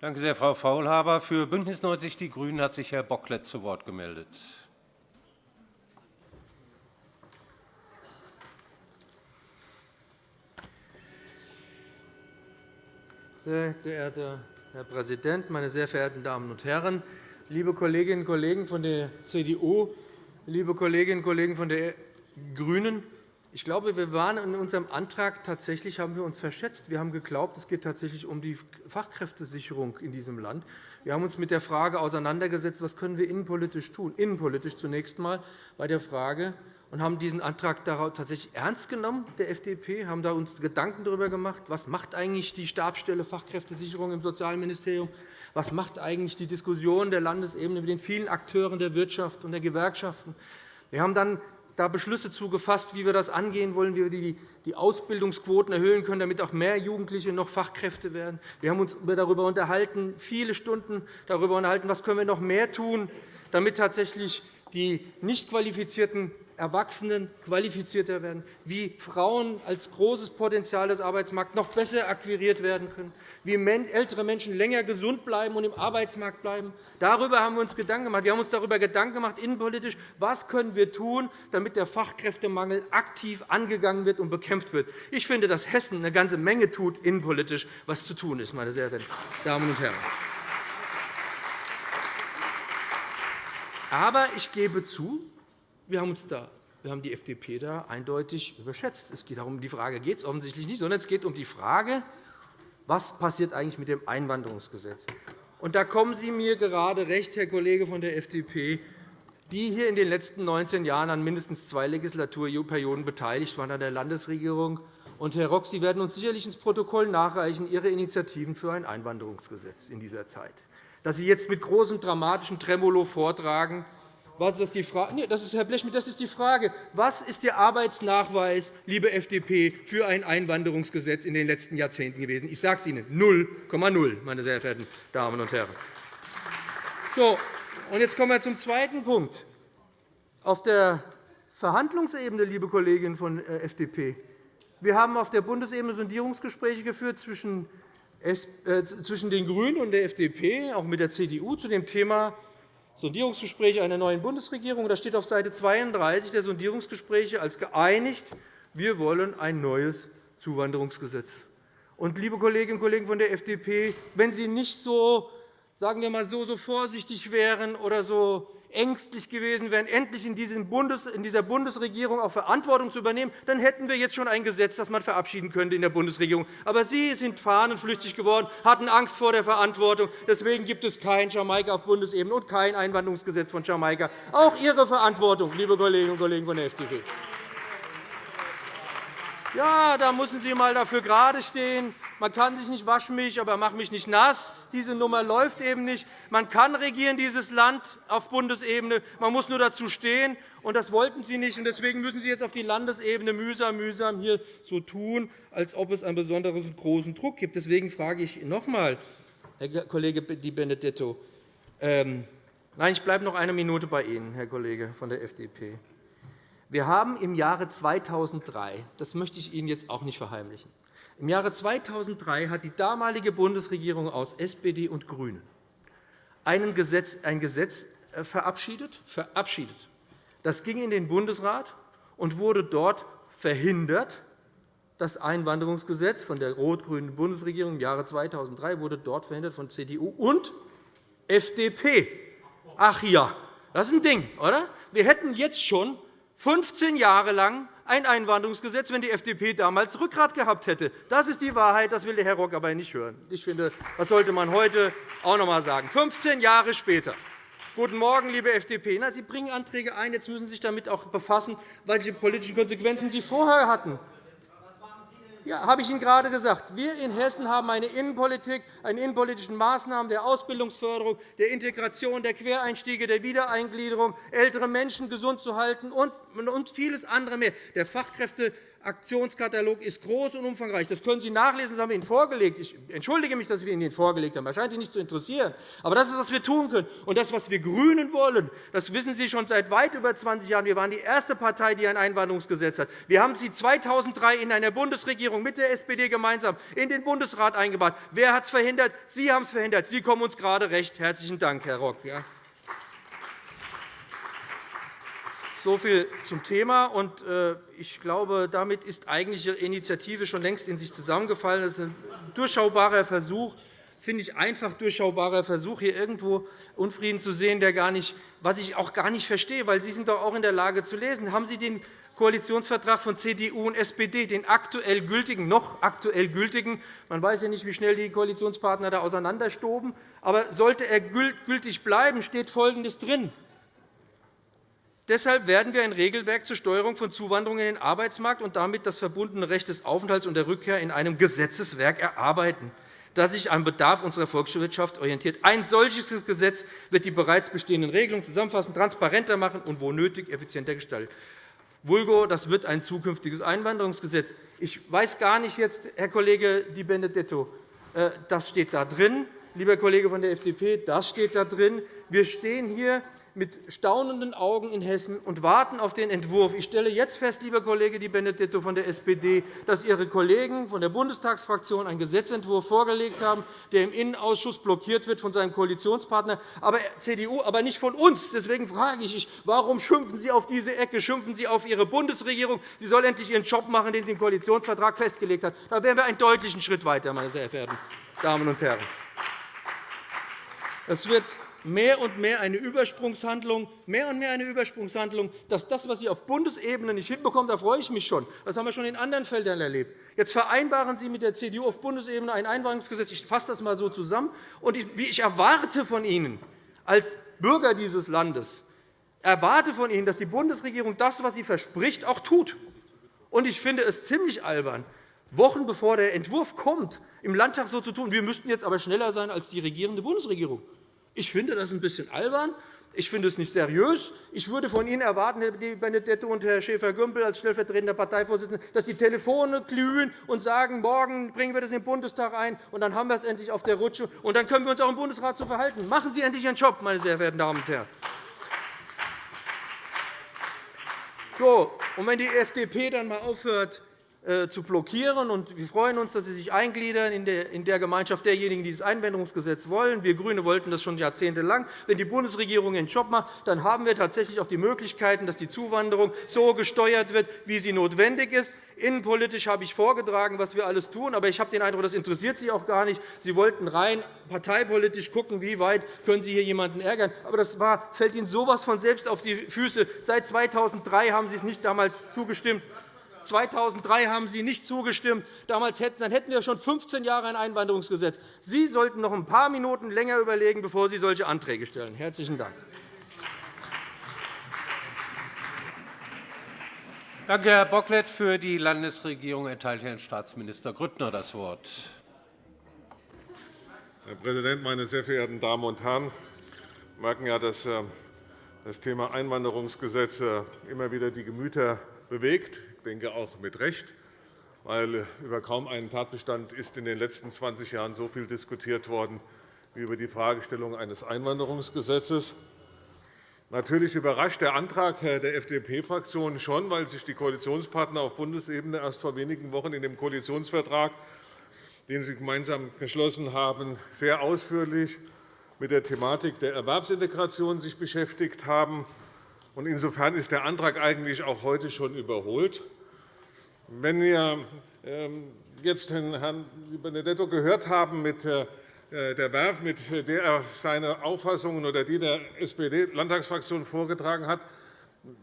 Danke sehr, Frau Faulhaber. Für BÜNDNIS 90 die GRÜNEN hat sich Herr Bocklet zu Wort gemeldet. Sehr geehrter Herr Präsident, meine sehr verehrten Damen und Herren! Liebe Kolleginnen und Kollegen von der CDU, liebe Kolleginnen und Kollegen von den GRÜNEN! Ich glaube, wir waren in unserem Antrag tatsächlich haben wir uns verschätzt. Wir haben geglaubt, es geht tatsächlich um die Fachkräftesicherung in diesem Land. Wir haben uns mit der Frage auseinandergesetzt, was können wir innenpolitisch tun. Innenpolitisch zunächst einmal bei der Frage, und haben diesen Antrag tatsächlich ernst genommen, der FDP, haben da uns Gedanken darüber gemacht, was macht eigentlich die Stabsstelle Fachkräftesicherung im Sozialministerium, was macht eigentlich die Diskussion der Landesebene mit den vielen Akteuren der Wirtschaft und der Gewerkschaften. Wir haben dann da Beschlüsse zugefasst, wie wir das angehen wollen, wie wir die Ausbildungsquoten erhöhen können, damit auch mehr Jugendliche noch Fachkräfte werden. Wir haben uns darüber unterhalten, viele Stunden darüber unterhalten, was können wir noch mehr tun, damit tatsächlich die nicht qualifizierten Erwachsenen qualifizierter werden, wie Frauen als großes Potenzial des Arbeitsmarkts noch besser akquiriert werden können, wie ältere Menschen länger gesund bleiben und im Arbeitsmarkt bleiben. Darüber haben wir uns Gedanken gemacht. Wir haben uns darüber Gedanken gemacht, innenpolitisch, was können wir tun, damit der Fachkräftemangel aktiv angegangen wird und bekämpft wird. Ich finde, dass Hessen eine ganze Menge tut, innenpolitisch, was zu tun ist, meine sehr verehrten Damen und Herren. Aber ich gebe zu, wir haben, uns da, wir haben die FDP da eindeutig überschätzt. Es geht darum, die Frage geht es offensichtlich nicht, sondern es geht um die Frage, was passiert eigentlich mit dem Einwanderungsgesetz. Und da kommen Sie mir gerade recht, Herr Kollege von der FDP, die hier in den letzten 19 Jahren an mindestens zwei Legislaturperioden beteiligt waren an der Landesregierung. Und, Herr Rock, Sie werden uns sicherlich ins Protokoll nachreichen, Ihre Initiativen für ein Einwanderungsgesetz in dieser Zeit. Dass Sie jetzt mit großem dramatischen Tremolo vortragen, was ist die Frage? Nee, das ist, Herr Blechschmidt, das ist die Frage. Was ist der Arbeitsnachweis, liebe FDP, für ein Einwanderungsgesetz in den letzten Jahrzehnten gewesen? Ich sage es Ihnen, 0,0, meine sehr verehrten Damen und Herren. So, und jetzt kommen wir zum zweiten Punkt. Auf der Verhandlungsebene, liebe Kolleginnen von der FDP, wir haben auf der Bundesebene Sondierungsgespräche geführt zwischen äh, den GRÜNEN und der FDP, auch mit der CDU, zu dem Thema Sondierungsgespräche einer neuen Bundesregierung. Das steht auf Seite 32 der Sondierungsgespräche als geeinigt, wir wollen ein neues Zuwanderungsgesetz. Und, liebe Kolleginnen und Kollegen von der FDP, wenn Sie nicht so, sagen wir mal, so, so vorsichtig wären oder so ängstlich gewesen wären, endlich in dieser Bundesregierung auch Verantwortung zu übernehmen, dann hätten wir jetzt schon ein Gesetz, das man verabschieden könnte in der Bundesregierung. Aber Sie sind fahnenflüchtig geworden, hatten Angst vor der Verantwortung. Deswegen gibt es kein Jamaika auf Bundesebene und kein Einwanderungsgesetz von Jamaika. Auch Ihre Verantwortung, liebe Kolleginnen und Kollegen von der FDP. Ja, da müssen Sie einmal dafür gerade stehen. Man kann sich nicht waschen mich, aber mach mich nicht nass. Diese Nummer läuft eben nicht. Man kann regieren dieses Land auf Bundesebene. Man muss nur dazu stehen. Und das wollten Sie nicht. Deswegen müssen Sie jetzt auf die Landesebene mühsam, mühsam hier so tun, als ob es einen besonders großen Druck gibt. Deswegen frage ich noch einmal, Herr Kollege Di Benedetto, ähm, Nein, ich bleibe noch eine Minute bei Ihnen, Herr Kollege von der FDP. Wir haben im Jahre 2003, das möchte ich Ihnen jetzt auch nicht verheimlichen, im Jahre 2003 hat die damalige Bundesregierung aus SPD und GRÜNEN ein Gesetz, äh, verabschiedet, verabschiedet. Das ging in den Bundesrat und wurde dort verhindert. Das Einwanderungsgesetz von der rot-grünen Bundesregierung im Jahre 2003 wurde dort verhindert von CDU und FDP. Ach ja, das ist ein Ding, oder? Wir hätten jetzt schon 15 Jahre lang ein Einwanderungsgesetz, wenn die FDP damals Rückgrat gehabt hätte. Das ist die Wahrheit. Das will der Herr Rock aber nicht hören. Ich finde, das sollte man heute auch noch einmal sagen. 15 Jahre später. Guten Morgen, liebe FDP. Sie bringen Anträge ein. Jetzt müssen Sie sich damit auch befassen, welche politischen Konsequenzen Sie vorher hatten. Ja, habe ich Ihnen gerade gesagt. Wir in Hessen haben eine Innenpolitik, eine innenpolitischen Maßnahmen der Ausbildungsförderung, der Integration, der Quereinstiege, der Wiedereingliederung, ältere Menschen gesund zu halten und vieles andere mehr. Der Fachkräfte Aktionskatalog ist groß und umfangreich. Das können Sie nachlesen, das haben wir Ihnen vorgelegt. Ich entschuldige mich, dass wir Ihnen vorgelegt haben. Das scheint Ihnen nicht zu interessieren. Aber das ist, was wir tun können. Und das, was wir GRÜNEN wollen, das wissen Sie schon seit weit über 20 Jahren. Wir waren die erste Partei, die ein Einwanderungsgesetz hat. Wir haben Sie 2003 in einer Bundesregierung mit der SPD gemeinsam in den Bundesrat eingebracht. Wer hat es verhindert? Sie haben es verhindert. Sie kommen uns gerade recht. Herzlichen Dank, Herr Rock. So viel zum Thema. Äh, ich glaube, damit ist eigentlich Ihre Initiative schon längst in sich zusammengefallen. Das ist ein durchschaubarer Versuch, finde ich, einfach durchschaubarer Versuch, hier irgendwo Unfrieden zu sehen, der gar nicht, was ich auch gar nicht verstehe, weil Sie sind doch auch in der Lage zu lesen. Haben Sie den Koalitionsvertrag von CDU und SPD, den aktuell gültigen, noch aktuell gültigen, man weiß ja nicht, wie schnell die Koalitionspartner da auseinanderstoben, aber sollte er gültig bleiben, steht Folgendes drin. Deshalb werden wir ein Regelwerk zur Steuerung von Zuwanderung in den Arbeitsmarkt und damit das verbundene Recht des Aufenthalts und der Rückkehr in einem Gesetzeswerk erarbeiten, das sich am Bedarf unserer Volkswirtschaft orientiert. Ein solches Gesetz wird die bereits bestehenden Regelungen zusammenfassen, transparenter machen und wo nötig effizienter gestalten. Vulgo, das wird ein zukünftiges Einwanderungsgesetz. Ich weiß gar nicht jetzt, Herr Kollege Di Benedetto, äh, das steht da drin. Lieber Kollege von der FDP, das steht da drin. Wir stehen hier mit staunenden Augen in Hessen und warten auf den Entwurf. Ich stelle jetzt fest, lieber Kollege Di Benedetto von der SPD, dass Ihre Kollegen von der Bundestagsfraktion einen Gesetzentwurf vorgelegt haben, der im Innenausschuss blockiert wird von seinem Koalitionspartner aber CDU, aber nicht von uns. Deswegen frage ich, warum schimpfen Sie auf diese Ecke? Schimpfen Sie auf Ihre Bundesregierung? Sie soll endlich ihren Job machen, den sie im Koalitionsvertrag festgelegt hat. Da wären wir einen deutlichen Schritt weiter, meine sehr verehrten Damen und Herren. Es wird mehr und mehr eine Übersprungshandlung, mehr und mehr eine Übersprungshandlung, dass das, was Sie auf Bundesebene nicht hinbekommen, da freue ich mich schon. Das haben wir schon in anderen Feldern erlebt. Jetzt vereinbaren Sie mit der CDU auf Bundesebene ein Einwanderungsgesetz. Ich fasse das einmal so zusammen. Und ich erwarte von Ihnen als Bürger dieses Landes, erwarte von Ihnen, dass die Bundesregierung das, was sie verspricht, auch tut. Und ich finde es ziemlich albern, Wochen bevor der Entwurf kommt, im Landtag so zu tun, wir müssten jetzt aber schneller sein als die regierende Bundesregierung. Ich finde das ein bisschen albern. Ich finde es nicht seriös. Ich würde von Ihnen erwarten, Herr Benedetto und Herr Schäfer-Gümbel als stellvertretender Parteivorsitzender, dass die Telefone glühen und sagen, morgen bringen wir das in den Bundestag ein, und dann haben wir es endlich auf der Rutsche, und dann können wir uns auch im Bundesrat so verhalten. Machen Sie endlich Ihren Job, meine sehr verehrten Damen und Herren. So, und wenn die FDP dann einmal aufhört, zu blockieren. Wir freuen uns, dass Sie sich eingliedern in der Gemeinschaft derjenigen, die das Einwanderungsgesetz wollen. Wir GRÜNE wollten das schon jahrzehntelang. Wenn die Bundesregierung ihren Job macht, dann haben wir tatsächlich auch die Möglichkeiten, dass die Zuwanderung so gesteuert wird, wie sie notwendig ist. Innenpolitisch habe ich vorgetragen, was wir alles tun. Aber ich habe den Eindruck, das interessiert Sie auch gar nicht. Sie wollten rein parteipolitisch schauen, wie weit können Sie hier jemanden ärgern. Aber das fällt Ihnen so etwas von selbst auf die Füße. Seit 2003 haben Sie es nicht damals zugestimmt. 2003 haben Sie nicht zugestimmt. Damals hätten, dann hätten wir schon 15 Jahre ein Einwanderungsgesetz. Sie sollten noch ein paar Minuten länger überlegen, bevor Sie solche Anträge stellen. – Herzlichen Dank. Danke, Herr Bocklet. Für die Landesregierung erteilt Herrn Staatsminister Grüttner das Wort. Herr Präsident, meine sehr verehrten Damen und Herren! Sie merken ja, dass äh, das Thema Einwanderungsgesetz äh, immer wieder die Gemüter bewegt denke auch mit Recht, weil über kaum einen Tatbestand ist in den letzten 20 Jahren so viel diskutiert worden wie über die Fragestellung eines Einwanderungsgesetzes. Natürlich überrascht der Antrag der FDP-Fraktion schon, weil sich die Koalitionspartner auf Bundesebene erst vor wenigen Wochen in dem Koalitionsvertrag, den sie gemeinsam geschlossen haben, sehr ausführlich mit der Thematik der Erwerbsintegration sich beschäftigt haben. Insofern ist der Antrag eigentlich auch heute schon überholt. Wenn wir ähm, jetzt Herrn Benedetto gehört haben mit äh, der Werf, mit der er seine Auffassungen oder die der SPD-Landtagsfraktion vorgetragen hat,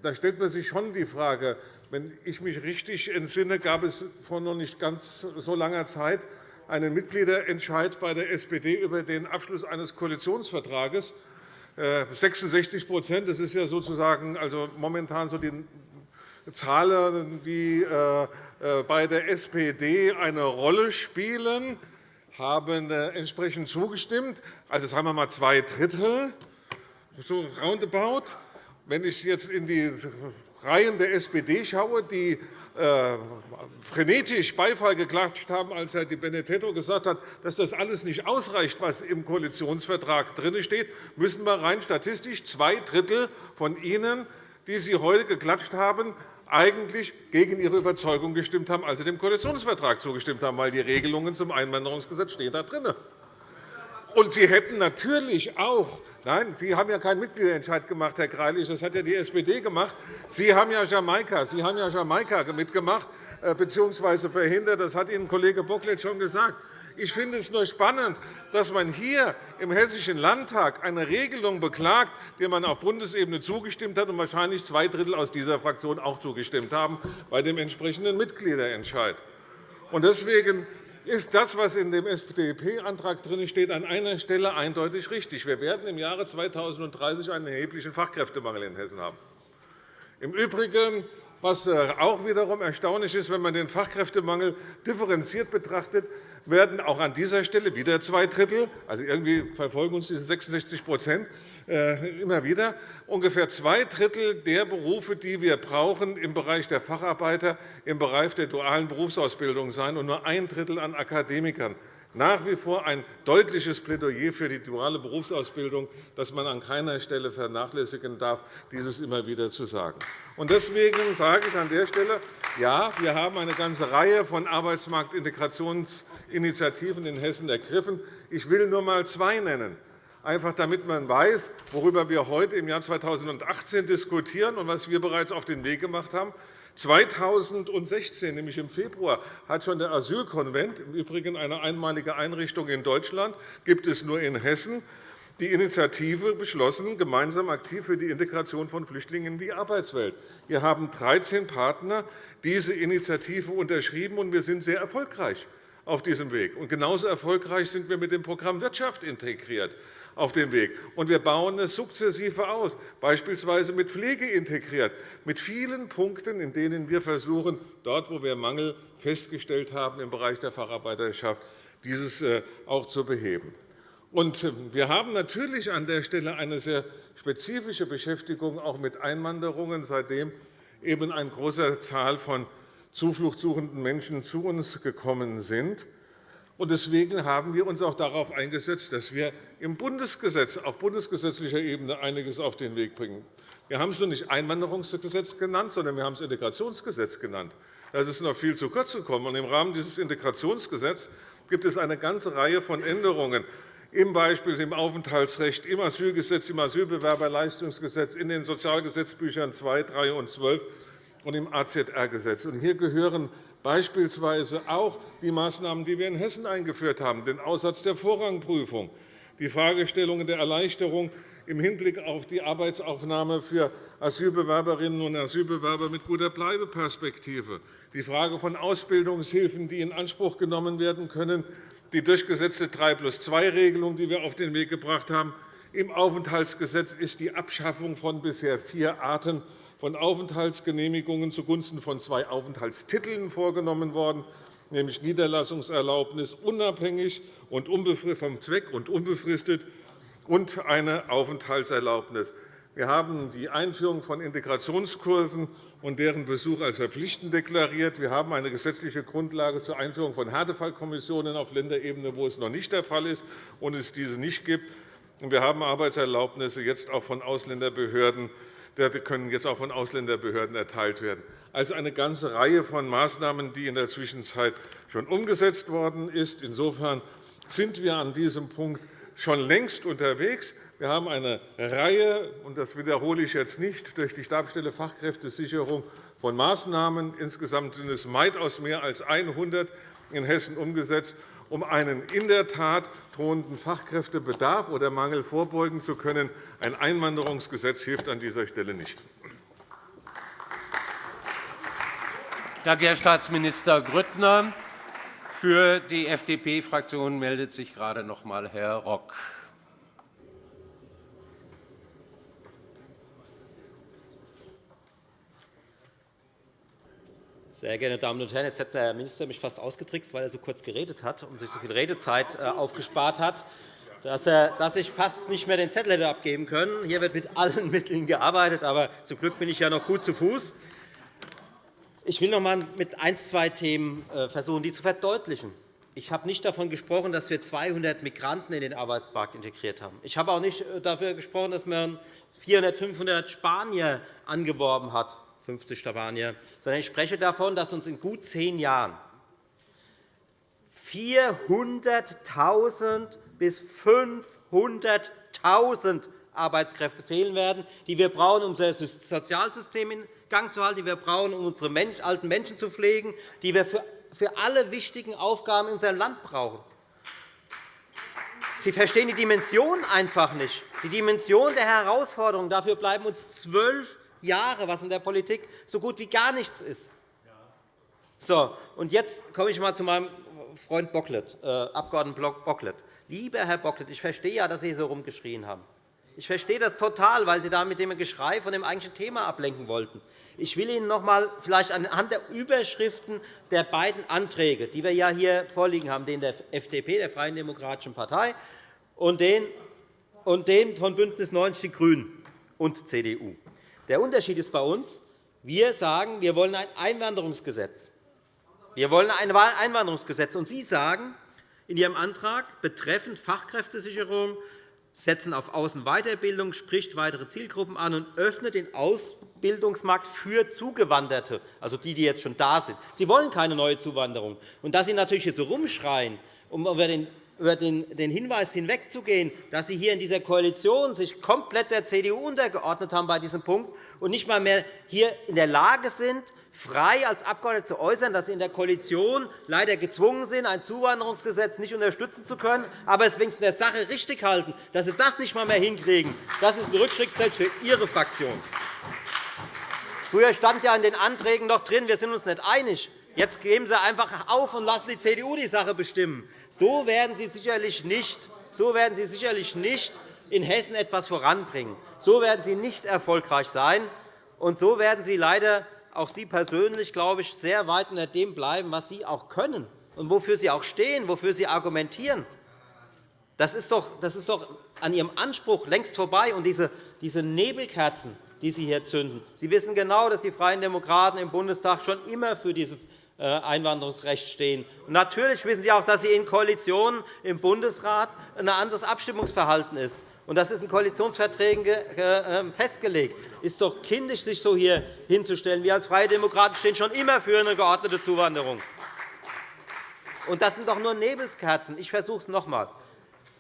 da stellt man sich schon die Frage, wenn ich mich richtig entsinne, gab es vor noch nicht ganz so langer Zeit einen Mitgliederentscheid bei der SPD über den Abschluss eines Koalitionsvertrages. 66% äh, das ist ja sozusagen also momentan so die Zahlen, die äh, äh, bei der SPD eine Rolle spielen, haben äh, entsprechend zugestimmt. Also sagen wir einmal zwei Drittel, so roundabout. Wenn ich jetzt in die Reihen der SPD schaue, die frenetisch Beifall geklatscht haben, als Herr Di Benedetto gesagt hat, dass das alles nicht ausreicht, was im Koalitionsvertrag drinsteht, müssen wir rein statistisch zwei Drittel von Ihnen, die Sie heute geklatscht haben, eigentlich gegen Ihre Überzeugung gestimmt haben, als Sie dem Koalitionsvertrag zugestimmt haben, weil die Regelungen zum Einwanderungsgesetz stehen da drin. Und Sie hätten natürlich auch Nein, Sie haben ja keinen Mitgliederentscheid gemacht, Herr Greilich. Das hat ja die SPD gemacht. Sie haben ja Jamaika, Sie haben ja Jamaika mitgemacht äh, bzw. verhindert. Das hat Ihnen Kollege Bocklet schon gesagt. Ich finde es nur spannend, dass man hier im Hessischen Landtag eine Regelung beklagt, der man auf Bundesebene zugestimmt hat und wahrscheinlich zwei Drittel aus dieser Fraktion auch zugestimmt haben bei dem entsprechenden Mitgliederentscheid. Deswegen ist das, was in dem FDP-Antrag steht, an einer Stelle eindeutig richtig. Wir werden im Jahre 2030 einen erheblichen Fachkräftemangel in Hessen haben. Im Übrigen, was äh, auch wiederum erstaunlich ist, wenn man den Fachkräftemangel differenziert betrachtet, werden auch an dieser Stelle wieder zwei Drittel, also irgendwie verfolgen uns diese 66% äh, immer wieder. Ungefähr zwei Drittel der Berufe, die wir brauchen im Bereich der Facharbeiter, im Bereich der dualen Berufsausbildung sein, und nur ein Drittel an Akademikern. Nach wie vor ein deutliches Plädoyer für die duale Berufsausbildung, das man an keiner Stelle vernachlässigen darf, dieses immer wieder zu sagen. Deswegen sage ich an der Stelle, ja, wir haben eine ganze Reihe von Arbeitsmarktintegrationsinitiativen in Hessen ergriffen. Ich will nur einmal zwei nennen einfach damit man weiß, worüber wir heute im Jahr 2018 diskutieren und was wir bereits auf den Weg gemacht haben. 2016, nämlich im Februar, hat schon der Asylkonvent, im Übrigen eine einmalige Einrichtung in Deutschland, gibt es nur in Hessen, die Initiative beschlossen, gemeinsam aktiv für die Integration von Flüchtlingen in die Arbeitswelt. Wir haben 13 Partner diese Initiative unterschrieben, und wir sind sehr erfolgreich auf diesem Weg. Und genauso erfolgreich sind wir mit dem Programm Wirtschaft integriert auf dem Weg. Und wir bauen es sukzessive aus, beispielsweise mit Pflege integriert, mit vielen Punkten, in denen wir versuchen, dort, wo wir Mangel festgestellt haben im Bereich der Facharbeiterschaft, dieses äh, auch zu beheben. Und äh, wir haben natürlich an der Stelle eine sehr spezifische Beschäftigung auch mit Einwanderungen, seitdem eben eine große Zahl von zufluchtssuchenden Menschen zu uns gekommen sind. Deswegen haben wir uns auch darauf eingesetzt, dass wir im Bundesgesetz, auf bundesgesetzlicher Ebene einiges auf den Weg bringen. Wir haben es nur nicht Einwanderungsgesetz genannt, sondern wir haben es Integrationsgesetz genannt. Das ist noch viel zu kurz gekommen. Im Rahmen dieses Integrationsgesetzes gibt es eine ganze Reihe von Änderungen, im Beispiel im Aufenthaltsrecht, im Asylgesetz, im Asylbewerberleistungsgesetz, in den Sozialgesetzbüchern 2, 3 und 12 und im AZR-Gesetz. Hier gehören beispielsweise auch die Maßnahmen, die wir in Hessen eingeführt haben, den Aussatz der Vorrangprüfung, die Fragestellungen der Erleichterung im Hinblick auf die Arbeitsaufnahme für Asylbewerberinnen und Asylbewerber mit guter Bleibeperspektive, die Frage von Ausbildungshilfen, die in Anspruch genommen werden können, die durchgesetzte 3-plus-2-Regelung, die wir auf den Weg gebracht haben. Im Aufenthaltsgesetz ist die Abschaffung von bisher vier Arten von Aufenthaltsgenehmigungen zugunsten von zwei Aufenthaltstiteln vorgenommen worden, nämlich Niederlassungserlaubnis unabhängig und vom Zweck und unbefristet und eine Aufenthaltserlaubnis. Wir haben die Einführung von Integrationskursen und deren Besuch als verpflichtend deklariert. Wir haben eine gesetzliche Grundlage zur Einführung von Härtefallkommissionen auf Länderebene, wo es noch nicht der Fall ist und es diese nicht gibt. Wir haben Arbeitserlaubnisse jetzt auch von Ausländerbehörden können jetzt auch von Ausländerbehörden erteilt werden. Also eine ganze Reihe von Maßnahmen, die in der Zwischenzeit schon umgesetzt worden ist. Insofern sind wir an diesem Punkt schon längst unterwegs. Wir haben eine Reihe, und das wiederhole ich jetzt nicht, durch die Stabsstelle Fachkräftesicherung von Maßnahmen. Insgesamt sind es weitaus mehr als 100 in Hessen umgesetzt um einen in der Tat drohenden Fachkräftebedarf oder Mangel vorbeugen zu können. Ein Einwanderungsgesetz hilft an dieser Stelle nicht. Danke, Herr Staatsminister Grüttner. Für die FDP-Fraktion meldet sich gerade noch einmal Herr Rock. Sehr geehrte Damen und Herren, jetzt hat der Minister mich fast ausgetrickst, weil er so kurz geredet hat und sich so viel Redezeit äh, aufgespart hat. dass, dass ich fast nicht mehr den Zettel hätte abgeben können. Hier wird mit allen Mitteln gearbeitet, aber zum Glück bin ich ja noch gut zu Fuß. Ich will noch einmal mit ein, zwei Themen äh, versuchen, die zu verdeutlichen. Ich habe nicht davon gesprochen, dass wir 200 Migranten in den Arbeitsmarkt integriert haben. Ich habe auch nicht äh, dafür gesprochen, dass man 400, 500 Spanier angeworben hat, 50 Spanier, sondern ich spreche davon, dass uns in gut zehn Jahren 400.000 bis 500.000 Arbeitskräfte fehlen werden, die wir brauchen, um unser Sozialsystem in Gang zu halten, die wir brauchen, um unsere alten Menschen zu pflegen, die wir für alle wichtigen Aufgaben in unserem Land brauchen. Sie verstehen die Dimension einfach nicht, die Dimension der Herausforderung. Dafür bleiben uns zwölf Jahre, was in der Politik so gut wie gar nichts ist. So, und jetzt komme ich einmal zu meinem Freund Bocklet, äh, Abgeordneten Bocklet. Lieber Herr Bocklet, ich verstehe ja, dass Sie so rumgeschrien haben. Ich verstehe das total, weil Sie da mit dem Geschrei von dem eigentlichen Thema ablenken wollten. Ich will Ihnen noch einmal vielleicht anhand der Überschriften der beiden Anträge, die wir ja hier vorliegen haben, den der FDP, der Freien Demokratischen Partei, und den, und den von BÜNDNIS 90 die GRÜNEN und CDU. Der Unterschied ist bei uns, wir sagen, wir wollen ein Einwanderungsgesetz. Wir wollen ein Einwanderungsgesetz. Und Sie sagen in Ihrem Antrag betreffend Fachkräftesicherung, setzen auf Außenweiterbildung, spricht weitere Zielgruppen an und öffnet den Ausbildungsmarkt für Zugewanderte, also die, die jetzt schon da sind. Sie wollen keine neue Zuwanderung. Und dass Sie natürlich hier so rumschreien, um über den über den Hinweis hinwegzugehen, dass Sie hier in dieser Koalition sich komplett der CDU untergeordnet haben bei diesem Punkt und nicht einmal mehr hier in der Lage sind, frei als Abgeordnete zu äußern, dass Sie in der Koalition leider gezwungen sind, ein Zuwanderungsgesetz nicht unterstützen zu können, aber es wenigstens der Sache richtig halten, dass Sie das nicht einmal mehr hinkriegen. Das ist ein Rückschritt selbst für Ihre Fraktion. Früher stand ja in den Anträgen noch drin, wir sind uns nicht einig. Jetzt geben Sie einfach auf und lassen die CDU die Sache bestimmen. So werden Sie sicherlich nicht, so werden Sie sicherlich nicht in Hessen etwas voranbringen. So werden Sie nicht erfolgreich sein. Und so werden Sie leider auch Sie persönlich, glaube ich, sehr weit unter dem bleiben, was Sie auch können und wofür Sie auch stehen, wofür Sie argumentieren. Das ist doch, das ist doch an Ihrem Anspruch längst vorbei. Und diese, diese Nebelkerzen, die Sie hier zünden, Sie wissen genau, dass die Freien Demokraten im Bundestag schon immer für dieses Einwanderungsrecht stehen. Und natürlich wissen Sie auch, dass Sie in Koalitionen im Bundesrat ein anderes Abstimmungsverhalten ist. Und das ist in Koalitionsverträgen ähm, festgelegt. Es ist doch kindisch, sich so hier hinzustellen. Wir als Freie Demokraten stehen schon immer für eine geordnete Zuwanderung. Und das sind doch nur Nebelskerzen. Ich versuche es noch einmal.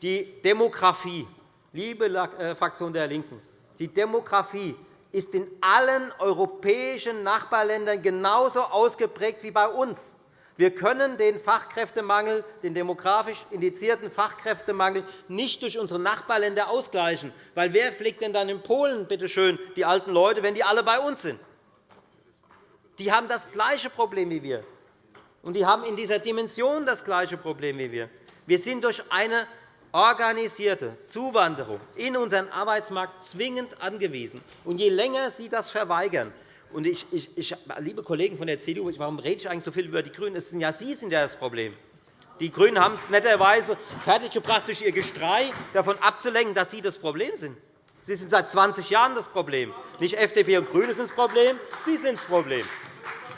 Die Demografie, liebe äh, Fraktion der LINKEN, die Demografie ist in allen europäischen Nachbarländern genauso ausgeprägt wie bei uns. Wir können den Fachkräftemangel, den demografisch indizierten Fachkräftemangel nicht durch unsere Nachbarländer ausgleichen. Weil wer pflegt denn dann in Polen bitte schön, die alten Leute, wenn die alle bei uns sind? Die haben das gleiche Problem wie wir. Und die haben in dieser Dimension das gleiche Problem wie wir. Wir sind durch eine organisierte Zuwanderung in unseren Arbeitsmarkt zwingend angewiesen. Und je länger Sie das verweigern, und ich, ich, ich, liebe Kollegen von der CDU, warum rede ich eigentlich so viel über die GRÜNEN? Es sind ja Sie sind ja das Problem. Die GRÜNEN haben es netterweise fertiggebracht, durch ihr Gestrei davon abzulenken, dass Sie das Problem sind. Sie sind seit 20 Jahren das Problem. Nicht FDP und GRÜNE sind das Problem, Sie sind das Problem.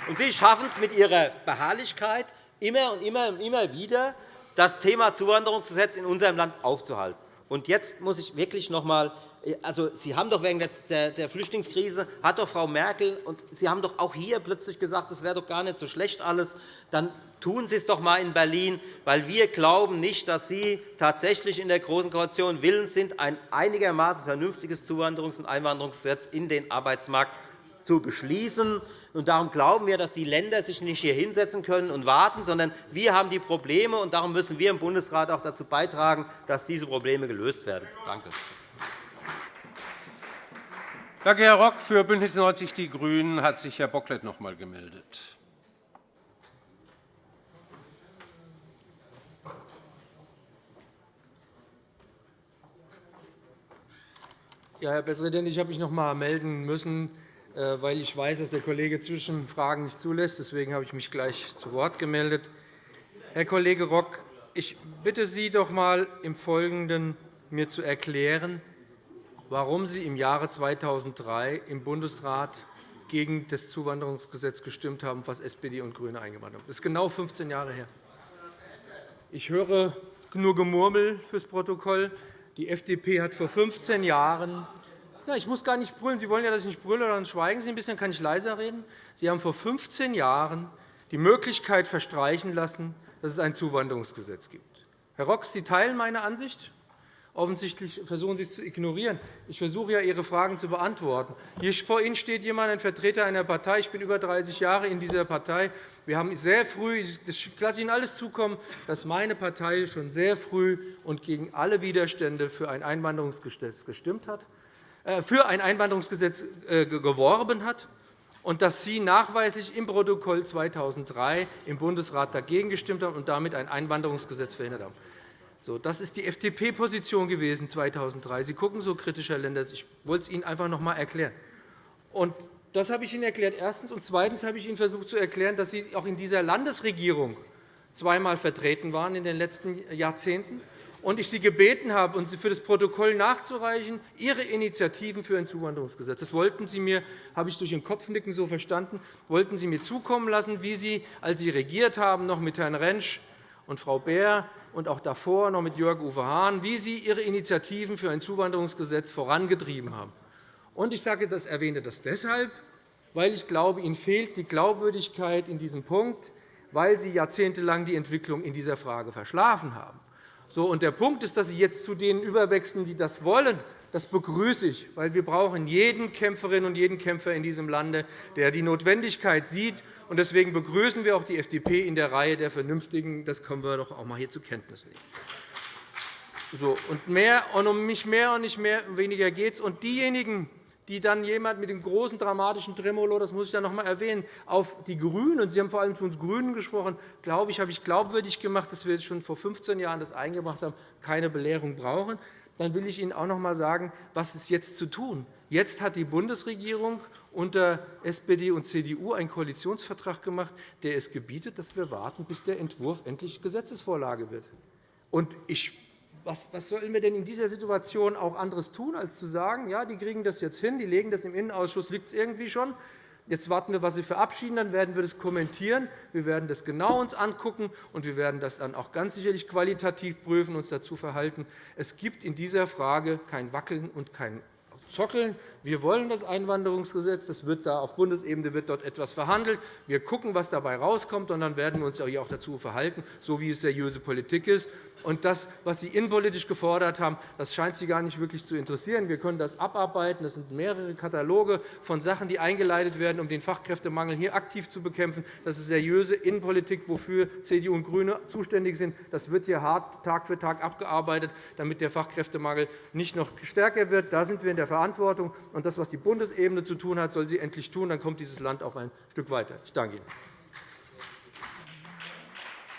Und Sie schaffen es mit Ihrer Beharrlichkeit immer und immer und immer wieder, das Thema Zuwanderungsgesetz in unserem Land aufzuhalten. Und jetzt muss ich wirklich noch einmal also, Sie haben doch wegen der Flüchtlingskrise hat doch Frau Merkel und Sie haben doch auch hier plötzlich gesagt, das wäre doch gar nicht so schlecht alles. Dann tun Sie es doch einmal in Berlin, weil wir glauben nicht, dass Sie tatsächlich in der Großen Koalition willens sind, ein einigermaßen vernünftiges Zuwanderungs- und Einwanderungsgesetz in den Arbeitsmarkt zu beschließen. Und darum glauben wir, dass die Länder sich nicht hier hinsetzen können und warten, sondern wir haben die Probleme, und darum müssen wir im Bundesrat auch dazu beitragen, dass diese Probleme gelöst werden. Danke. Danke, Herr Rock. Für BÜNDNIS 90 die GRÜNEN hat sich Herr Bocklet noch einmal gemeldet. Ja, Herr Präsident, ich habe mich noch einmal melden müssen, weil ich weiß, dass der Kollege Zwischenfragen nicht zulässt. Deswegen habe ich mich gleich zu Wort gemeldet. Herr Kollege Rock, ich bitte Sie doch einmal im Folgenden mir zu erklären, warum Sie im Jahre 2003 im Bundesrat gegen das Zuwanderungsgesetz gestimmt haben, was SPD und GRÜNE eingebracht haben. Das ist genau 15 Jahre her. Ich höre nur Gemurmel fürs Protokoll. Die FDP hat vor 15 Jahren ja, ich muss gar nicht brüllen. Sie wollen ja, dass ich nicht brülle, dann schweigen Sie ein bisschen, kann ich leiser reden. Sie haben vor 15 Jahren die Möglichkeit verstreichen lassen, dass es ein Zuwanderungsgesetz gibt. Herr Rock, Sie teilen meine Ansicht. Offensichtlich versuchen Sie es zu ignorieren. Ich versuche ja, Ihre Fragen zu beantworten. Hier vor Ihnen steht jemand, ein Vertreter einer Partei. Ich bin über 30 Jahre in dieser Partei. Wir haben sehr früh, das lasse ich Ihnen alles zukommen, dass meine Partei schon sehr früh und gegen alle Widerstände für ein Einwanderungsgesetz gestimmt hat, für ein Einwanderungsgesetz äh, geworben hat und dass Sie nachweislich im Protokoll 2003 im Bundesrat dagegen gestimmt haben und damit ein Einwanderungsgesetz verhindert haben. Das ist die FDP-Position gewesen 2003. Sie gucken so kritisch, Herr Lenders. Ich wollte es Ihnen einfach noch einmal erklären. Das habe ich Ihnen erklärt. Erstens. Und zweitens habe ich Ihnen versucht zu erklären, dass Sie auch in dieser Landesregierung zweimal vertreten waren in den letzten Jahrzehnten und ich Sie gebeten habe, und für das Protokoll nachzureichen, Ihre Initiativen für ein Zuwanderungsgesetz. Das wollten Sie mir, habe ich durch Ihr Kopfnicken so verstanden, wollten Sie mir zukommen lassen, wie Sie, als Sie regiert haben, noch mit Herrn Rentsch und Frau Beer und auch davor noch mit Jörg-Uwe Hahn, wie Sie Ihre Initiativen für ein Zuwanderungsgesetz vorangetrieben haben. Und ich sage das, erwähne das deshalb, weil ich glaube, Ihnen fehlt die Glaubwürdigkeit in diesem Punkt, weil Sie jahrzehntelang die Entwicklung in dieser Frage verschlafen haben. So, und der Punkt ist, dass Sie jetzt zu denen überwechseln, die das wollen. Das begrüße ich, weil wir brauchen jeden Kämpferin und jeden Kämpfer in diesem Lande, der die Notwendigkeit sieht, Deswegen begrüßen wir auch die FDP in der Reihe der Vernünftigen. Das können wir doch auch einmal hier zur Kenntnis nehmen. So, und, mehr, und um mich mehr und nicht mehr, weniger geht es. Diejenigen, die dann jemand mit dem großen dramatischen Tremolo, das muss ich dann noch einmal erwähnen, auf die GRÜNEN, und Sie haben vor allem zu uns GRÜNEN gesprochen, glaube ich, habe ich glaubwürdig gemacht, dass wir schon vor 15 Jahren das eingebracht haben, keine Belehrung brauchen. Dann will ich Ihnen auch noch einmal sagen, was ist jetzt zu tun. Jetzt hat die Bundesregierung unter SPD und CDU einen Koalitionsvertrag gemacht, der es gebietet, dass wir warten, bis der Entwurf endlich Gesetzesvorlage wird. Und ich was, sollen wir denn in dieser Situation auch anderes tun, als zu sagen, ja, die kriegen das jetzt hin, die legen das im Innenausschuss, liegt es irgendwie schon. Jetzt warten wir, was Sie verabschieden, dann werden wir das kommentieren. Wir werden das genau uns angucken, und wir werden das dann auch ganz sicherlich qualitativ prüfen und uns dazu verhalten. Es gibt in dieser Frage kein Wackeln und kein zockeln. Wir wollen das Einwanderungsgesetz. Das wird da auf Bundesebene wird dort etwas verhandelt. Wir schauen, was dabei herauskommt, und dann werden wir uns auch dazu verhalten, so wie es seriöse Politik ist. Und das, was Sie innenpolitisch gefordert haben, das scheint Sie gar nicht wirklich zu interessieren. Wir können das abarbeiten. Das sind mehrere Kataloge von Sachen, die eingeleitet werden, um den Fachkräftemangel hier aktiv zu bekämpfen. Das ist seriöse Innenpolitik, wofür CDU und GRÜNE zuständig sind. Das wird hier hart Tag für Tag abgearbeitet, damit der Fachkräftemangel nicht noch stärker wird. Da sind wir in der Verantwortung. Und das, was die Bundesebene zu tun hat, soll sie endlich tun. Dann kommt dieses Land auch ein Stück weiter. Ich danke Ihnen.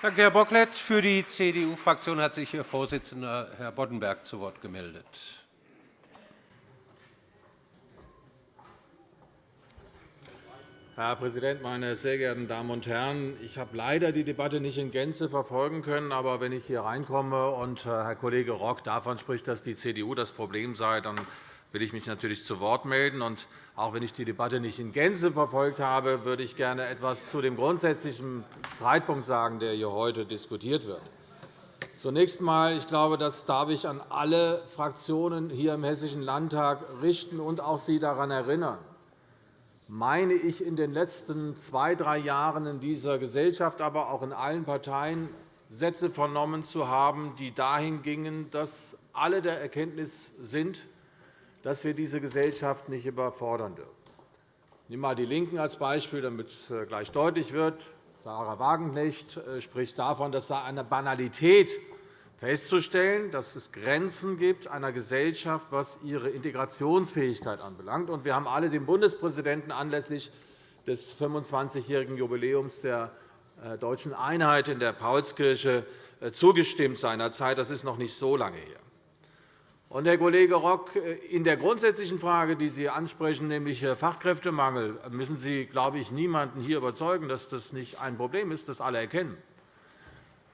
Danke, Herr Bocklet. Für die CDU-Fraktion hat sich Ihr Vorsitzender, Herr Boddenberg, zu Wort gemeldet. Herr Präsident, meine sehr geehrten Damen und Herren! Ich habe leider die Debatte nicht in Gänze verfolgen können. Aber wenn ich hier reinkomme und äh, Herr Kollege Rock davon spricht, dass die CDU das Problem sei, dann will ich mich natürlich zu Wort melden. Und auch wenn ich die Debatte nicht in Gänze verfolgt habe, würde ich gerne etwas zu dem grundsätzlichen Streitpunkt sagen, der hier heute diskutiert wird. Zunächst einmal, ich glaube, das darf ich an alle Fraktionen hier im Hessischen Landtag richten und auch Sie daran erinnern. Meine ich, in den letzten zwei, drei Jahren in dieser Gesellschaft, aber auch in allen Parteien Sätze vernommen zu haben, die dahin gingen, dass alle der Erkenntnis sind, dass wir diese Gesellschaft nicht überfordern dürfen. Ich nehme einmal die LINKEN als Beispiel, damit es äh, gleich deutlich wird. Sarah Wagenknecht äh, spricht davon, dass da eine Banalität festzustellen, dass es Grenzen gibt einer Gesellschaft, was ihre Integrationsfähigkeit anbelangt. Wir haben alle dem Bundespräsidenten anlässlich des 25-jährigen Jubiläums der äh, deutschen Einheit in der Paulskirche zugestimmt seinerzeit. Das ist noch nicht so lange her. Und, Herr Kollege Rock, in der grundsätzlichen Frage, die Sie ansprechen, nämlich Fachkräftemangel, müssen Sie, glaube ich, niemanden hier überzeugen, dass das nicht ein Problem ist, das alle erkennen.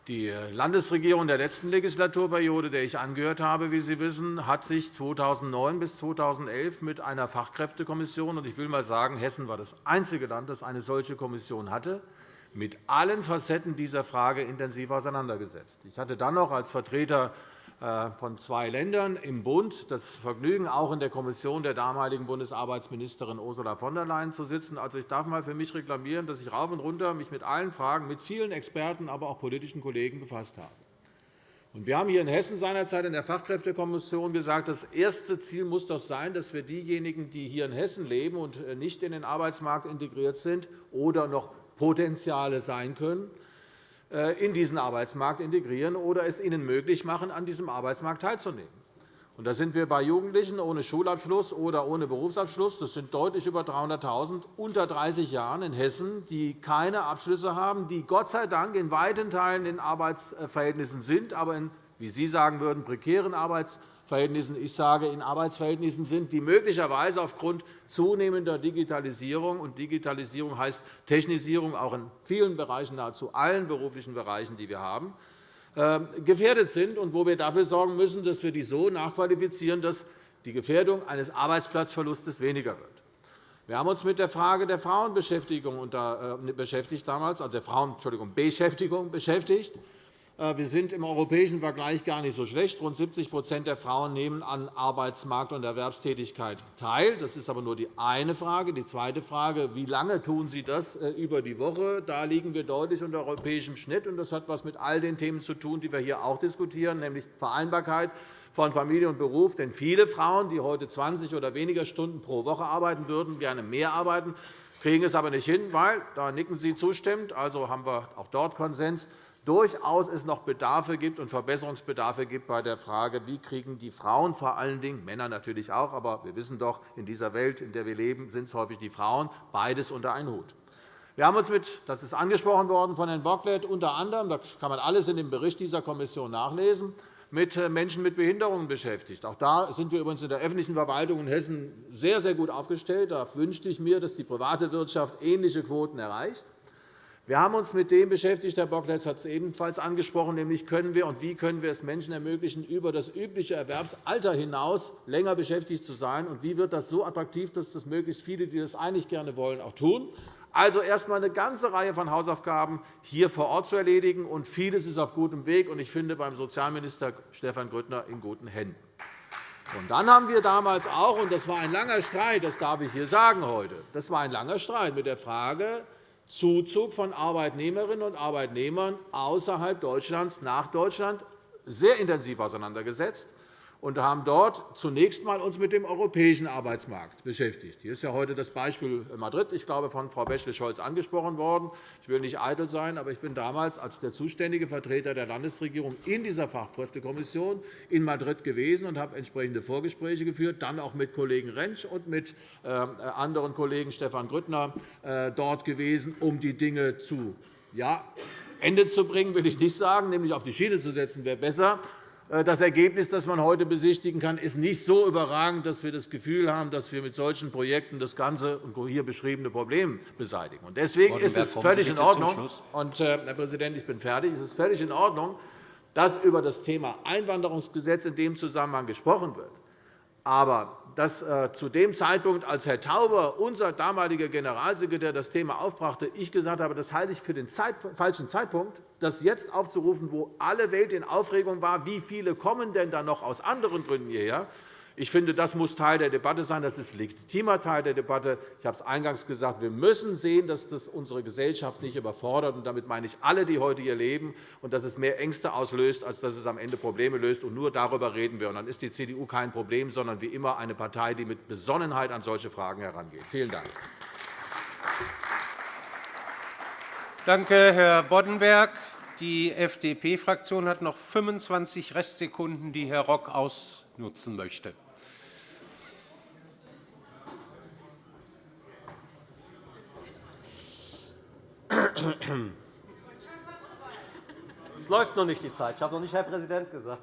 Die Landesregierung der letzten Legislaturperiode, der ich angehört habe, wie Sie wissen, hat sich 2009 bis 2011 mit einer Fachkräftekommission – und ich will einmal sagen, Hessen war das einzige Land, das eine solche Kommission hatte – mit allen Facetten dieser Frage intensiv auseinandergesetzt. Ich hatte dann noch als Vertreter äh, von zwei Ländern im Bund das Vergnügen, auch in der Kommission der damaligen Bundesarbeitsministerin Ursula von der Leyen zu sitzen. Also, ich darf einmal für mich reklamieren, dass ich rauf und runter mich mit allen Fragen, mit vielen Experten, aber auch politischen Kollegen befasst habe. Wir haben hier in Hessen seinerzeit in der Fachkräftekommission gesagt, das erste Ziel muss doch sein, dass wir diejenigen, die hier in Hessen leben und äh, nicht in den Arbeitsmarkt integriert sind oder noch Potenziale sein können, äh, in diesen Arbeitsmarkt integrieren oder es ihnen möglich machen, an diesem Arbeitsmarkt teilzunehmen. da sind wir bei Jugendlichen ohne Schulabschluss oder ohne Berufsabschluss. Das sind deutlich über 300.000 unter 30 Jahren in Hessen, die keine Abschlüsse haben, die Gott sei Dank in weiten Teilen in Arbeitsverhältnissen sind, aber in, wie Sie sagen würden, prekären Arbeitsverhältnissen Verhältnissen, ich sage in Arbeitsverhältnissen sind, die möglicherweise aufgrund zunehmender Digitalisierung und Digitalisierung heißt Technisierung auch in vielen Bereichen, nahezu allen beruflichen Bereichen, die wir haben, ähm, gefährdet sind und wo wir dafür sorgen müssen, dass wir die so nachqualifizieren, dass die Gefährdung eines Arbeitsplatzverlustes weniger wird. Wir haben uns mit der Frage der Frauenbeschäftigung äh, beschäftigt damals, also der Frauen, beschäftigt. Äh, wir sind im europäischen Vergleich gar nicht so schlecht. Rund 70% der Frauen nehmen an Arbeitsmarkt und Erwerbstätigkeit teil. Das ist aber nur die eine Frage. Die zweite Frage, wie lange tun Sie das äh, über die Woche? Da liegen wir deutlich unter europäischem Schnitt. Das hat etwas mit all den Themen zu tun, die wir hier auch diskutieren, nämlich Vereinbarkeit von Familie und Beruf. Denn viele Frauen, die heute 20 oder weniger Stunden pro Woche arbeiten würden, gerne mehr arbeiten, kriegen es aber nicht hin, weil, da nicken Sie zustimmend, also haben wir auch dort Konsens, durchaus es noch Bedarfe gibt und Verbesserungsbedarfe gibt bei der Frage, wie kriegen die Frauen vor allen Dingen, Männer natürlich auch, aber wir wissen doch, in dieser Welt, in der wir leben, sind es häufig die Frauen, beides unter einen Hut. Wir haben uns mit, das ist angesprochen worden von Herrn Bocklet, unter anderem, das kann man alles in dem Bericht dieser Kommission nachlesen, mit äh, Menschen mit Behinderungen beschäftigt. Auch da sind wir übrigens in der öffentlichen Verwaltung in Hessen sehr, sehr gut aufgestellt. Da wünschte ich mir, dass die private Wirtschaft ähnliche Quoten erreicht. Wir haben uns mit dem beschäftigt, Herr Bockletz hat es ebenfalls angesprochen, nämlich können wir und wie können wir es Menschen ermöglichen, über das übliche Erwerbsalter hinaus länger beschäftigt zu sein, und wie wird das so attraktiv, dass das möglichst viele, die das eigentlich gerne wollen, auch tun. Also erst einmal eine ganze Reihe von Hausaufgaben hier vor Ort zu erledigen, und vieles ist auf gutem Weg, und ich finde beim Sozialminister Stefan Grüttner in guten Händen. Und dann haben wir damals auch, und das war ein langer Streit, das darf ich hier sagen heute, das war ein langer Streit mit der Frage, Zuzug von Arbeitnehmerinnen und Arbeitnehmern außerhalb Deutschlands nach Deutschland sehr intensiv auseinandergesetzt und haben dort zunächst einmal uns mit dem europäischen Arbeitsmarkt beschäftigt. Hier ist ja heute das Beispiel Madrid, ich glaube, von Frau Bächle-Scholz angesprochen worden. Ich will nicht eitel sein, aber ich bin damals als der zuständige Vertreter der Landesregierung in dieser Fachkräftekommission in Madrid gewesen und habe entsprechende Vorgespräche geführt, dann auch mit Kollegen Rentsch und mit äh, anderen Kollegen Stefan Grüttner äh, dort gewesen, um die Dinge zu ja, Ende zu bringen, will ich nicht sagen, nämlich auf die Schiene zu setzen, wäre besser. Äh, das Ergebnis, das man heute besichtigen kann, ist nicht so überragend, dass wir das Gefühl haben, dass wir mit solchen Projekten das ganze hier beschriebene Problem beseitigen. Deswegen ist es völlig in Ordnung, und, äh, Herr Präsident, ich bin fertig, es ist völlig in Ordnung, dass über das Thema Einwanderungsgesetz in dem Zusammenhang gesprochen wird. Aber dass äh, zu dem Zeitpunkt, als Herr Tauber, unser damaliger Generalsekretär, das Thema aufbrachte, ich gesagt habe, das halte ich für den falschen Zeitpunkt, das jetzt aufzurufen, wo alle Welt in Aufregung war, wie viele kommen denn dann noch aus anderen Gründen hierher, ich finde, das muss Teil der Debatte sein. Das ist legitimer Teil der Debatte. Ich habe es eingangs gesagt. Wir müssen sehen, dass das unsere Gesellschaft nicht überfordert. Und damit meine ich alle, die heute hier leben, und dass es mehr Ängste auslöst, als dass es am Ende Probleme löst. Und nur darüber reden wir. Und dann ist die CDU kein Problem, sondern wie immer eine Partei, die mit Besonnenheit an solche Fragen herangeht. Vielen Dank. Danke, Herr Boddenberg. Die FDP-Fraktion hat noch 25 Restsekunden, die Herr Rock ausnutzen möchte. Es läuft noch nicht die Zeit. Ich habe noch nicht Herr Präsident gesagt.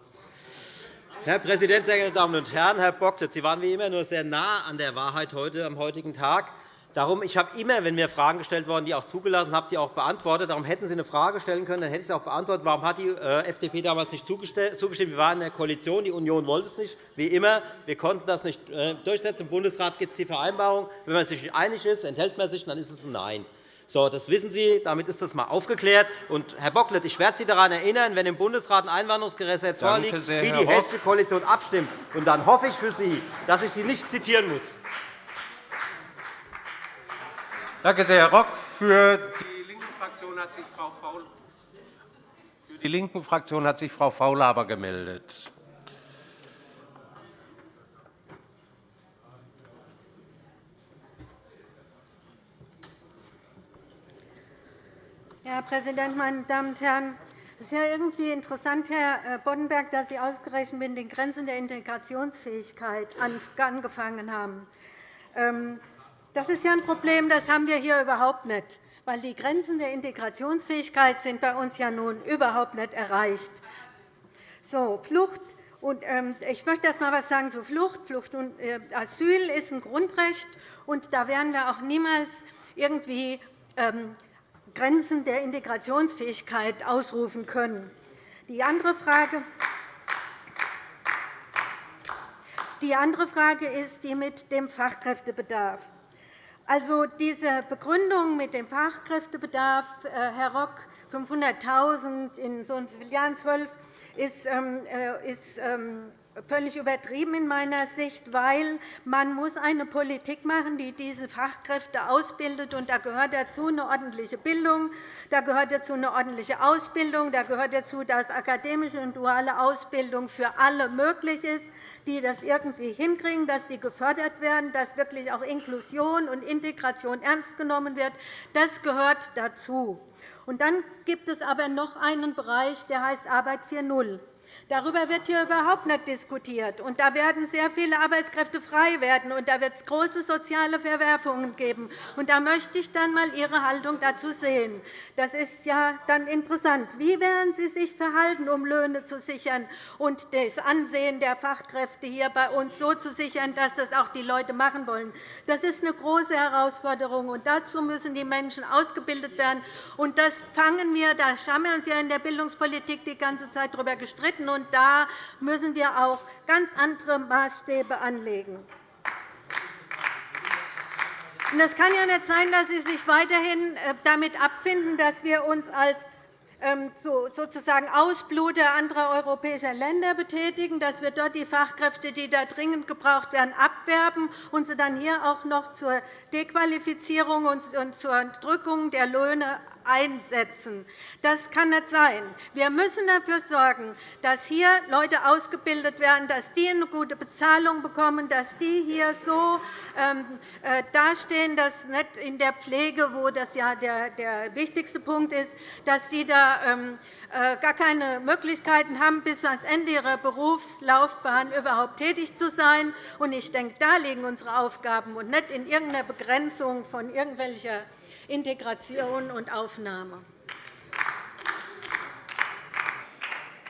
Herr Präsident, sehr geehrte Damen und Herren! Herr Bocklet, Sie waren wie immer nur sehr nah an der Wahrheit heute, am heutigen Tag. Darum, ich habe immer, wenn mir Fragen gestellt worden, die auch zugelassen habe, die auch beantwortet. Darum hätten Sie eine Frage stellen können, dann hätte ich sie auch beantwortet. Warum hat die äh, FDP damals nicht zugestimmt? Wir waren in der Koalition, die Union wollte es nicht, wie immer. Wir konnten das nicht äh, durchsetzen. Im Bundesrat gibt es die Vereinbarung. Wenn man sich nicht einig ist, enthält man sich, dann ist es ein Nein. So, das wissen Sie. Damit ist das einmal aufgeklärt. Und, Herr Bocklet, ich werde Sie daran erinnern, wenn im Bundesrat ein Einwanderungsgesetz vorliegt, sehr, wie die hessische Koalition abstimmt. Und dann hoffe ich für Sie, dass ich Sie nicht zitieren muss. Danke sehr, Herr Rock. Für die linke Fraktion hat sich Frau Faul für die linken Fraktion hat sich Frau Faulhaber gemeldet. Herr Präsident, meine Damen und Herren! Es ist ja irgendwie interessant, Herr äh, Boddenberg, dass Sie ausgerechnet mit den Grenzen der Integrationsfähigkeit angefangen haben. Ähm, das ist ja ein Problem, das haben wir hier überhaupt nicht, weil die Grenzen der Integrationsfähigkeit sind bei uns ja nun überhaupt nicht erreicht. So, Flucht und, ähm, ich möchte erst einmal etwas sagen zu Flucht. Flucht und äh, Asyl ist ein Grundrecht, und da werden wir auch niemals irgendwie ähm, Grenzen der Integrationsfähigkeit ausrufen können. Die andere Frage, die andere Frage ist die mit dem Fachkräftebedarf. Also diese Begründung mit dem Fachkräftebedarf, äh, Herr Rock, 500.000 in so vielen Jahren, 12, ist, völlig übertrieben in meiner Sicht, weil man muss eine Politik machen, die diese Fachkräfte ausbildet. Und da gehört dazu eine ordentliche Bildung, da gehört dazu eine ordentliche Ausbildung, da gehört dazu, dass akademische und duale Ausbildung für alle möglich ist, die das irgendwie hinkriegen, dass die gefördert werden, dass wirklich auch Inklusion und Integration ernst genommen wird. Das gehört dazu. Und dann gibt es aber noch einen Bereich, der heißt Arbeit 4.0. Darüber wird hier überhaupt nicht diskutiert. Und da werden sehr viele Arbeitskräfte frei werden, und da wird es große soziale Verwerfungen geben. Und da möchte ich dann einmal Ihre Haltung dazu sehen. Das ist ja dann interessant. Wie werden Sie sich verhalten, um Löhne zu sichern und das Ansehen der Fachkräfte hier bei uns so zu sichern, dass das auch die Leute machen wollen? Das ist eine große Herausforderung, und dazu müssen die Menschen ausgebildet werden. Und das fangen wir, da haben wir uns ja in der Bildungspolitik die ganze Zeit darüber gestritten, und da müssen wir auch ganz andere Maßstäbe anlegen. Es kann ja nicht sein, dass Sie sich weiterhin äh, damit abfinden, dass wir uns als ähm, sozusagen Ausbluter anderer europäischer Länder betätigen, dass wir dort die Fachkräfte, die da dringend gebraucht werden, abwerben und sie dann hier auch noch zur Dequalifizierung und zur Drückung der Löhne einsetzen. Das kann nicht sein. Wir müssen dafür sorgen, dass hier Leute ausgebildet werden, dass die eine gute Bezahlung bekommen, dass die hier so ähm, äh, dastehen, dass nicht in der Pflege, wo das ja der wichtigste Punkt ist, dass die da ähm, äh, gar keine Möglichkeiten haben, bis ans Ende ihrer Berufslaufbahn überhaupt tätig zu sein. Ich denke, da liegen unsere Aufgaben und nicht in irgendeiner Begrenzung von irgendwelcher Integration und Aufnahme.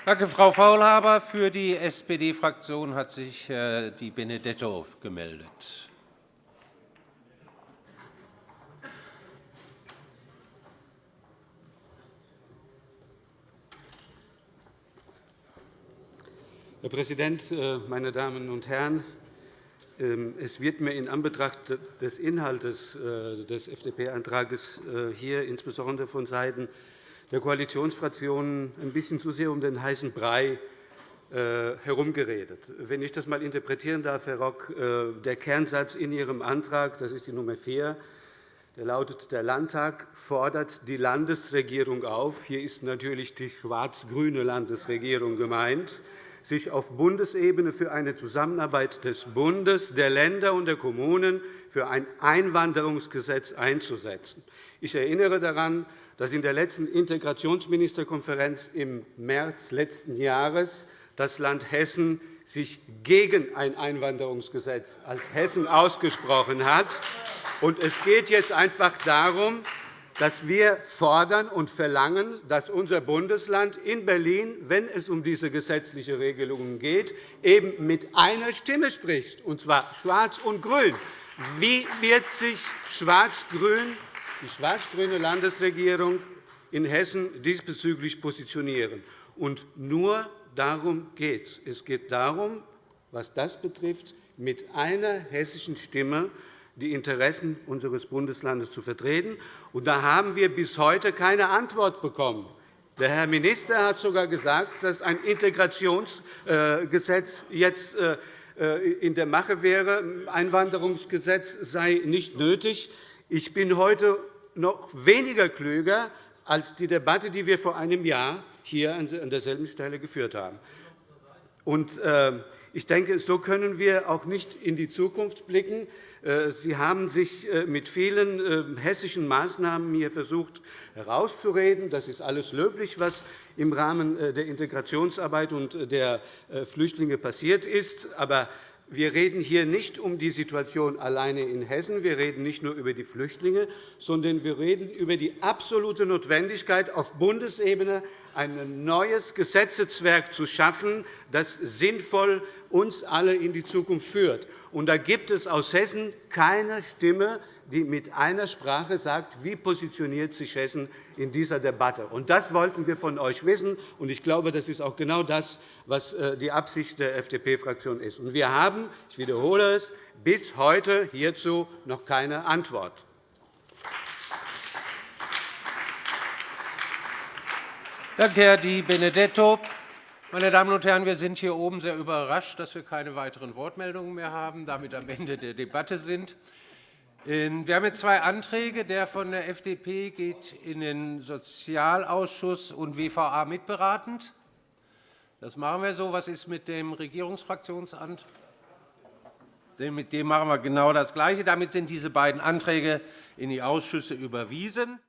Danke, Frau Faulhaber. Für die SPD-Fraktion hat sich äh, die Benedetto gemeldet. Herr Präsident, äh, meine Damen und Herren! Ähm, es wird mir in Anbetracht des Inhalts äh, des FDP-Antrags äh, hier insbesondere vonseiten der Koalitionsfraktionen ein bisschen zu sehr um den heißen Brei herumgeredet. Wenn ich das einmal interpretieren darf, Herr Rock, der Kernsatz in Ihrem Antrag, das ist die Nummer 4, der lautet, der Landtag fordert die Landesregierung auf. Hier ist natürlich die schwarz-grüne Landesregierung gemeint sich auf Bundesebene für eine Zusammenarbeit des Bundes, der Länder und der Kommunen für ein Einwanderungsgesetz einzusetzen. Ich erinnere daran, dass in der letzten Integrationsministerkonferenz im März letzten Jahres das Land Hessen sich gegen ein Einwanderungsgesetz als Hessen ausgesprochen hat. Es geht jetzt einfach darum, dass wir fordern und verlangen, dass unser Bundesland in Berlin, wenn es um diese gesetzliche Regelungen geht, eben mit einer Stimme spricht, und zwar schwarz und grün. Wie wird sich Schwarz-Grün, die schwarz-grüne Landesregierung in Hessen diesbezüglich positionieren? Und nur darum geht es. Es geht darum, was das betrifft, mit einer hessischen Stimme die Interessen unseres Bundeslandes zu vertreten. Und da haben wir bis heute keine Antwort bekommen. Der Herr Minister hat sogar gesagt, dass ein Integrationsgesetz jetzt äh, in der Mache wäre. Ein Einwanderungsgesetz sei nicht nötig. Ich bin heute noch weniger klüger als die Debatte, die wir vor einem Jahr hier an derselben Stelle geführt haben. Äh, ich denke, so können wir auch nicht in die Zukunft blicken. Äh, Sie haben sich äh, mit vielen hessischen Maßnahmen hier versucht herauszureden. Das ist alles löblich, was im Rahmen der Integrationsarbeit und der Flüchtlinge passiert ist. Aber wir reden hier nicht um die Situation alleine in Hessen. Wir reden nicht nur über die Flüchtlinge, sondern wir reden über die absolute Notwendigkeit, auf Bundesebene ein neues Gesetzeswerk zu schaffen, das sinnvoll uns alle in die Zukunft führt. Und da gibt es aus Hessen keine Stimme, die mit einer Sprache sagt, wie positioniert sich Hessen in dieser Debatte. Und das wollten wir von euch wissen. Und ich glaube, das ist auch genau das, was äh, die Absicht der FDP-Fraktion ist. Und wir haben, ich wiederhole es, bis heute hierzu noch keine Antwort. Danke, Herr Di Benedetto. Meine Damen und Herren, wir sind hier oben sehr überrascht, dass wir keine weiteren Wortmeldungen mehr haben, damit am Ende der Debatte sind. Ähm, wir haben jetzt zwei Anträge. Der von der FDP geht in den Sozialausschuss und WVA mitberatend. Das machen wir so. Was ist mit dem Regierungsfraktionsantrag? Mit dem machen wir genau das Gleiche. Damit sind diese beiden Anträge in die Ausschüsse überwiesen.